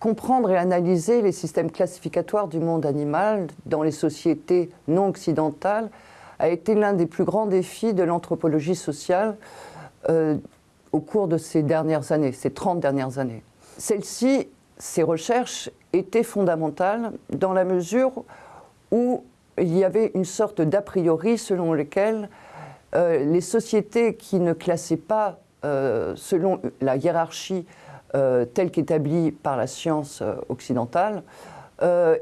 Comprendre et analyser les systèmes classificatoires du monde animal dans les sociétés non occidentales a été l'un des plus grands défis de l'anthropologie sociale euh, au cours de ces dernières années, ces 30 dernières années. Celles-ci, ces recherches, étaient fondamentales dans la mesure où il y avait une sorte d'a priori selon lequel euh, les sociétés qui ne classaient pas euh, selon la hiérarchie euh, telle qu'établie par la science occidentale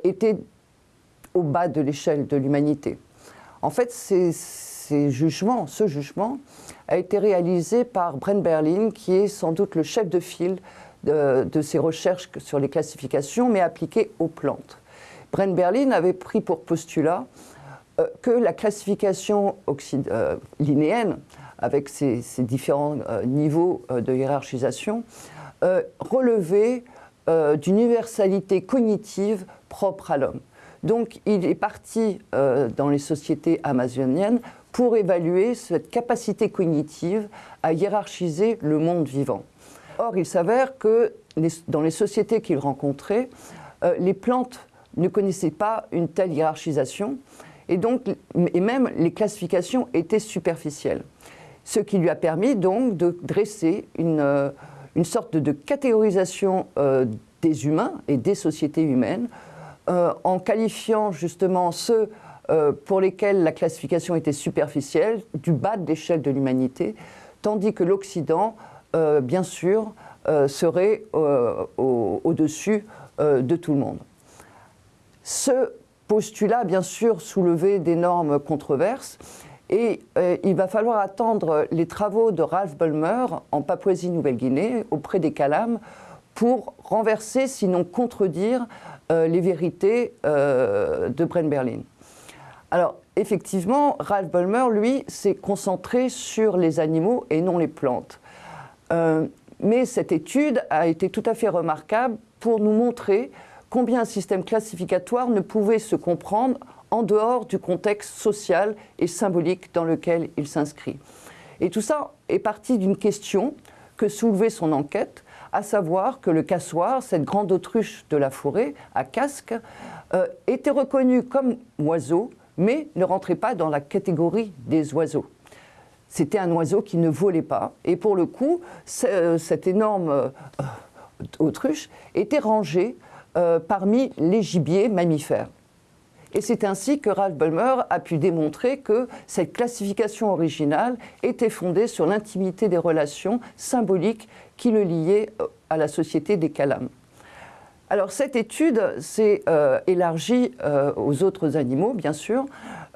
étaient au bas de l'échelle de l'humanité. En fait, ces, jugements, ce jugement a été réalisé par Brent Berlin, qui est sans doute le chef de file de, ces recherches sur les classifications, mais appliquées aux plantes. Brent Berlin avait pris pour postulat euh, que la classification euh, linéenne, avec ses, différents euh, niveaux de hiérarchisation, relevait d'une universalité cognitive propre à l'homme. Donc il est parti dans les sociétés amazoniennes pour évaluer cette capacité cognitive à hiérarchiser le monde vivant. Or, il s'avère que dans les sociétés qu'il rencontrait, les plantes ne connaissaient pas une telle hiérarchisation et, même les classifications étaient superficielles. Ce qui lui a permis donc de dresser une, euh, sorte de catégorisation euh, des humains et des sociétés humaines euh, en qualifiant justement ceux pour lesquels la classification était superficielle, du bas de l'échelle de l'humanité, tandis que l'Occident, bien sûr, serait au-dessus de tout le monde. Ce postulat, bien sûr, soulevé d'énormes controverses. Et euh, il va falloir attendre les travaux de Ralph Bulmer en Papouasie-Nouvelle-Guinée, auprès des Calames, pour renverser, sinon contredire, euh, les vérités euh, de Brent Berlin. Alors, effectivement, Ralph Bulmer, lui, s'est concentré sur les animaux et non les plantes. Mais cette étude a été tout à fait remarquable pour nous montrer combien un système classificatoire ne pouvait se comprendre en dehors du contexte social et symbolique dans lequel il s'inscrit. Et tout ça est parti d'une question que soulevait son enquête, à savoir que le cassoir, cette grande autruche de la forêt à casque, euh, était reconnu comme oiseau, mais ne rentrait pas dans la catégorie des oiseaux. C'était un oiseau qui ne volait pas, et pour le coup, cette énorme euh, autruche était rangée euh, parmi les gibiers mammifères. Et c'est ainsi que Ralph Bulmer a pu démontrer que cette classification originale était fondée sur l'intimité des relations symboliques qui le liaient euh, à la société des Calames. Alors cette étude s'est euh, élargie aux autres animaux, bien sûr,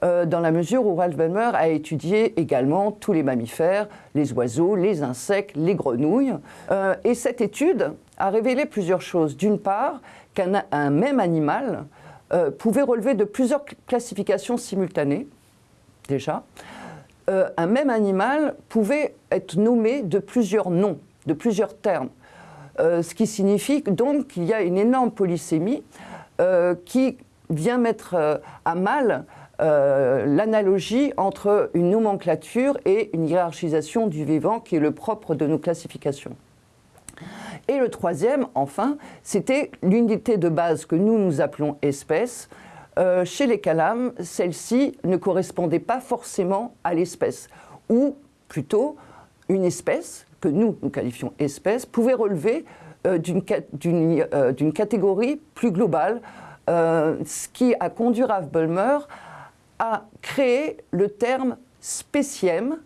dans la mesure où Ralph Bulmer a étudié également tous les mammifères, les oiseaux, les insectes, les grenouilles. et cette étude a révélé plusieurs choses. D'une part, qu'un même animal euh, pouvait relever de plusieurs classifications simultanées, déjà. Euh, un même animal pouvait être nommé de plusieurs noms, de plusieurs termes. Euh, ce qui signifie donc qu'il y a une énorme polysémie qui vient mettre à mal l'analogie entre une nomenclature et une hiérarchisation du vivant qui est le propre de nos classifications. Et le troisième, enfin, c'était l'unité de base que nous nous appelons espèce. Euh, chez les calames, celle-ci ne correspondait pas forcément à l'espèce, ou plutôt une espèce, que nous, nous qualifions espèce, pouvait relever euh, euh, d'une catégorie plus globale, ce qui a conduit Ralph Bulmer à créer le terme spécième,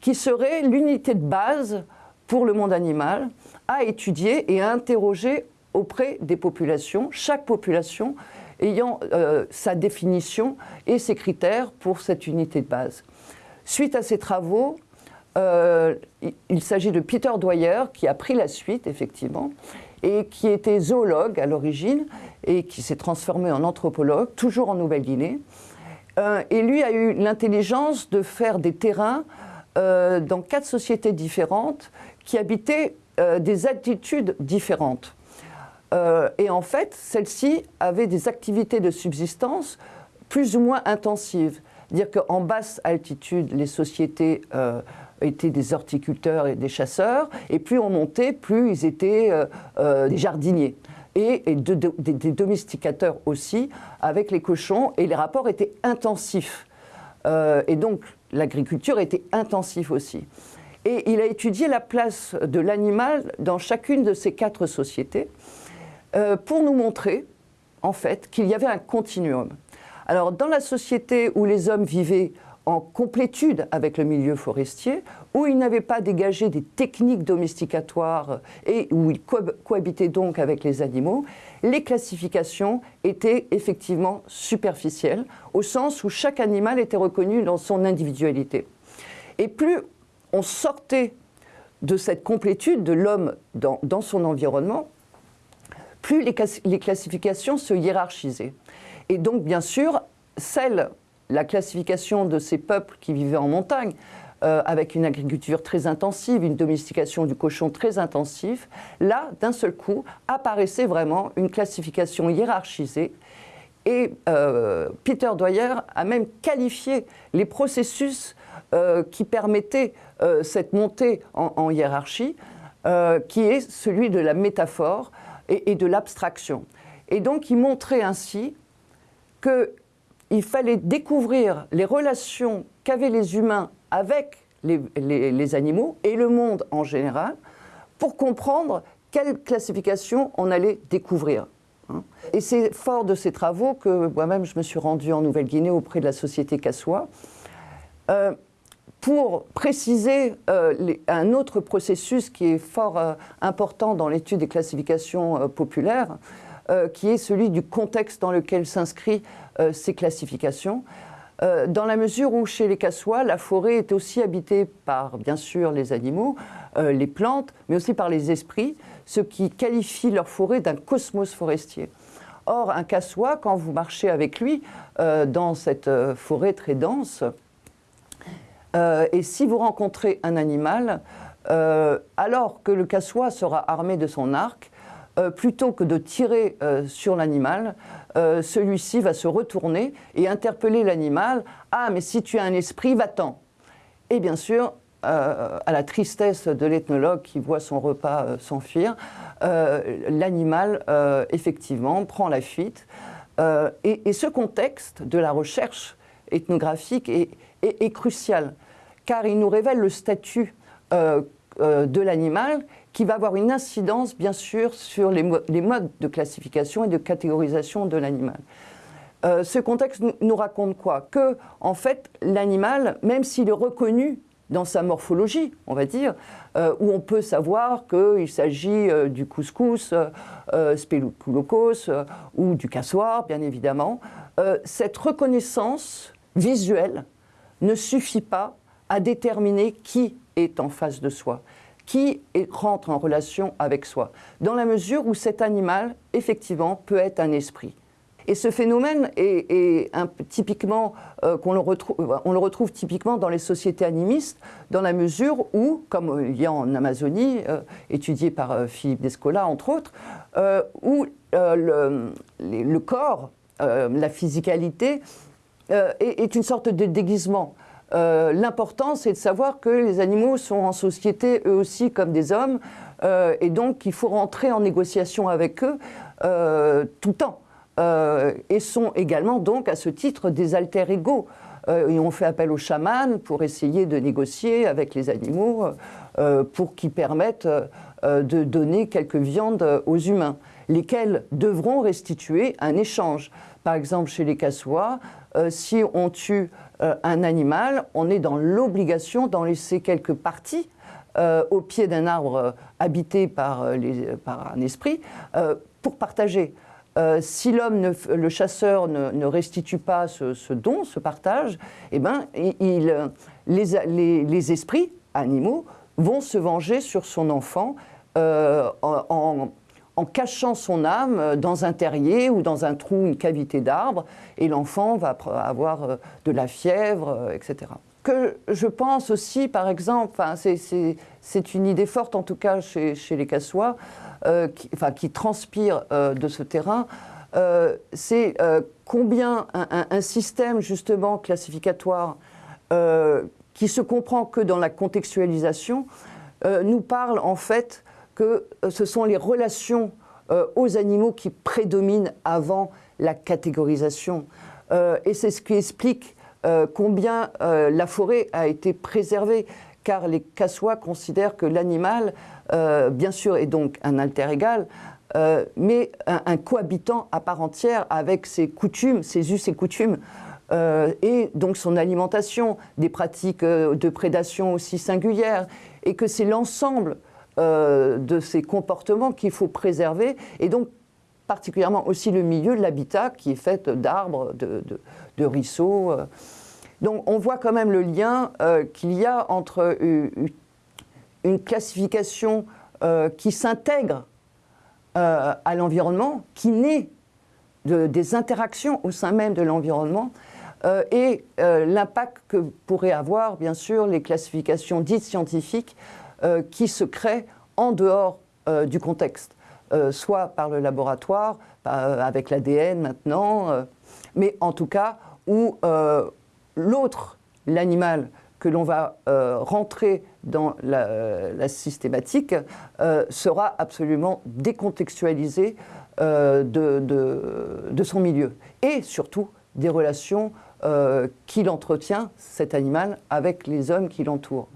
qui serait l'unité de base pour le monde animal, à étudier et à interroger auprès des populations, chaque population ayant euh, sa définition et ses critères pour cette unité de base. Suite à ces travaux, euh, il s'agit de Peter Dwyer qui a pris la suite, effectivement, et qui était zoologue à l'origine et qui s'est transformé en anthropologue, toujours en Nouvelle-Guinée. Euh, et lui a eu l'intelligence de faire des terrains dans quatre sociétés différentes qui habitaient euh, des attitudes différentes. et en fait, celles-ci avaient des activités de subsistance plus ou moins intensives. Dire qu'en basse altitude, les sociétés étaient des horticulteurs et des chasseurs, et plus on montait, plus ils étaient des jardiniers et, des domesticateurs aussi avec les cochons, et les rapports étaient intensifs. Euh, et donc l'agriculture était intensive aussi. Et il a étudié la place de l'animal dans chacune de ces quatre sociétés euh, pour nous montrer, en fait, qu'il y avait un continuum. Alors, dans la société où les hommes vivaient en complétude avec le milieu forestier, où ils n'avaient pas dégagé des techniques domesticatoires et où ils cohabitaient donc avec les animaux, les classifications étaient effectivement superficielles, au sens où chaque animal était reconnu dans son individualité. Et plus on sortait de cette complétude de l'homme dans, son environnement, plus les, classifications se hiérarchisaient. Et donc, bien sûr, celle la classification de ces peuples qui vivaient en montagne, euh, avec une agriculture très intensive, une domestication du cochon très intensive, là, d'un seul coup, apparaissait vraiment une classification hiérarchisée. Et euh, Peter Dwyer a même qualifié les processus euh, qui permettaient cette montée en, hiérarchie, qui est celui de la métaphore et, et de l'abstraction. Et donc, il montrait ainsi que il fallait découvrir les relations qu'avaient les humains avec les, animaux et le monde en général pour comprendre quelle classification on allait découvrir. Hein. Et c'est fort de ces travaux que moi-même je me suis rendu en Nouvelle-Guinée auprès de la société Kassoua euh, pour préciser euh, un autre processus qui est fort euh, important dans l'étude des classifications populaires, qui est celui du contexte dans lequel s'inscrit euh, ces classifications, euh, dans la mesure où chez les cassois, la forêt est aussi habitée par, bien sûr, les animaux, euh, les plantes, mais aussi par les esprits, ce qui qualifie leur forêt d'un cosmos forestier. Or, un cassois, quand vous marchez avec lui dans cette forêt très dense, et si vous rencontrez un animal, alors que le cassois sera armé de son arc, plutôt que de tirer sur l'animal, euh, celui-ci va se retourner et interpeller l'animal. Ah, mais si tu as un esprit, va-t'en. Et bien sûr, euh, à la tristesse de l'ethnologue qui voit son repas euh, s'enfuir, l'animal, effectivement, prend la fuite. Et, ce contexte de la recherche ethnographique est crucial, car il nous révèle le statut de l'animal qui va avoir une incidence, bien sûr, sur les, modes de classification et de catégorisation de l'animal. Euh, ce contexte nous, raconte quoi? Que, en fait, l'animal, même s'il est reconnu dans sa morphologie, on va dire, euh, où on peut savoir qu'il s'agit euh, du couscous, euh, ou du cassoir, bien évidemment, cette reconnaissance visuelle ne suffit pas à déterminer qui est en face de soi qui rentre en relation avec soi, dans la mesure où cet animal, effectivement, peut être un esprit. Et ce phénomène est, typiquement, euh, qu'on le retrouve, on le retrouve typiquement dans les sociétés animistes, dans la mesure où, comme il y a en Amazonie, euh, étudié par euh, Philippe Descola entre autres, où le, corps, la physicalité, est, une sorte de déguisement. Euh, l'important, c'est de savoir que les animaux sont en société eux aussi comme des hommes, euh, et donc il faut rentrer en négociation avec eux euh, tout le temps. et sont également donc à ce titre des alter égaux. et on fait appel aux chamans pour essayer de négocier avec les animaux pour qu'ils permettent de donner quelques viandes aux humains, lesquels devront restituer un échange. Par exemple, chez les cassois, si on tue euh, un animal, on est dans l'obligation d'en laisser quelques parties euh, au pied d'un arbre euh, habité par, un esprit pour partager. si l'homme, le chasseur, ne, restitue pas ce, don, ce partage, eh ben, les, esprits animaux vont se venger sur son enfant en, en cachant son âme euh, dans un terrier ou dans un trou, une cavité d'arbre, et l'enfant va avoir euh, de la fièvre, euh, etc. Que je pense aussi, par exemple, c'est une idée forte en tout cas chez, les Cassois, qui, enfin, qui transpire de ce terrain, c'est combien un, système justement classificatoire qui se comprend que dans la contextualisation nous parle en fait que ce sont les relations aux animaux qui prédominent avant la catégorisation. et c'est ce qui explique combien la forêt a été préservée car les Cassois considèrent que l'animal, euh, bien sûr, est donc un alter égal, euh, mais un, cohabitant à part entière avec ses coutumes, ses us et coutumes, euh, et donc son alimentation, des pratiques de prédation aussi singulières, et que c'est l'ensemble de ces comportements qu'il faut préserver, et donc particulièrement aussi le milieu de l'habitat qui est fait d'arbres, de, de, ruisseaux. Donc on voit quand même le lien euh, qu'il y a entre une classification euh, qui s'intègre euh, à l'environnement, qui naît des interactions au sein même de l'environnement, et l'impact que pourraient avoir, bien sûr, les classifications dites scientifiques qui se créent en dehors du contexte, soit par le laboratoire, avec l'ADN maintenant, mais en tout cas où l'autre, l'animal, que l'on va euh, rentrer dans la, systématique, euh, sera absolument décontextualisé euh, de, son milieu. Et surtout des relations qu'il entretient, cet animal, avec les hommes qui l'entourent.